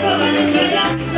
Vai, vai, vai, vai, vai, vai.